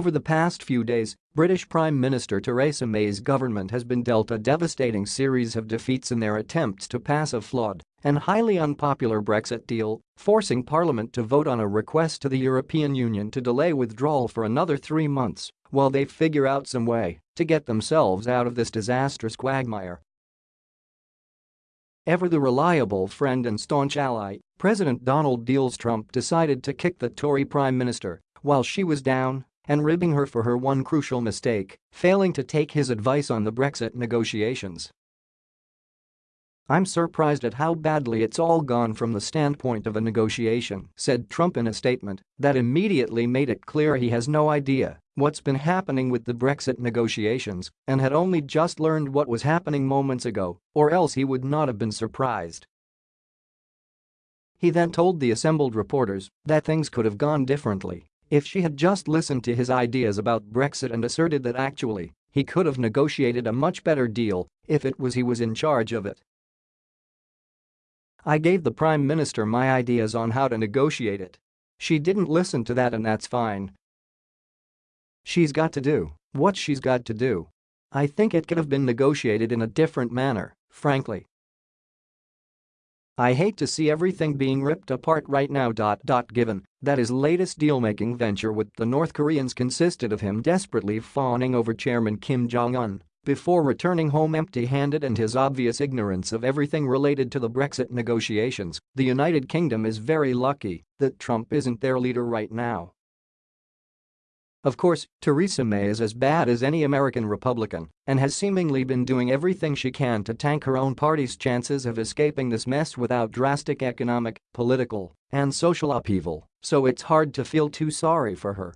Over the past few days, British Prime Minister Theresa May's government has been dealt a devastating series of defeats in their attempts to pass a flawed and highly unpopular Brexit deal, forcing Parliament to vote on a request to the European Union to delay withdrawal for another three months while they figure out some way to get themselves out of this disastrous quagmire. Ever the reliable friend and staunch ally, President Donald Deals Trump decided to kick the Tory Prime Minister while she was down and ribbing her for her one crucial mistake, failing to take his advice on the Brexit negotiations. I'm surprised at how badly it's all gone from the standpoint of a negotiation, said Trump in a statement that immediately made it clear he has no idea what's been happening with the Brexit negotiations and had only just learned what was happening moments ago, or else he would not have been surprised. He then told the assembled reporters that things could have gone differently if she had just listened to his ideas about Brexit and asserted that actually, he could have negotiated a much better deal if it was he was in charge of it. I gave the Prime Minister my ideas on how to negotiate it. She didn't listen to that and that's fine. She's got to do what she's got to do. I think it could have been negotiated in a different manner, frankly. I hate to see everything being ripped apart right now. Given that his latest deal-making venture with the North Koreans consisted of him desperately fawning over Chairman Kim Jong-un before returning home empty-handed and his obvious ignorance of everything related to the Brexit negotiations, the United Kingdom is very lucky that Trump isn't their leader right now. Of course, Theresa May is as bad as any American Republican and has seemingly been doing everything she can to tank her own party's chances of escaping this mess without drastic economic, political, and social upheaval, so it's hard to feel too sorry for her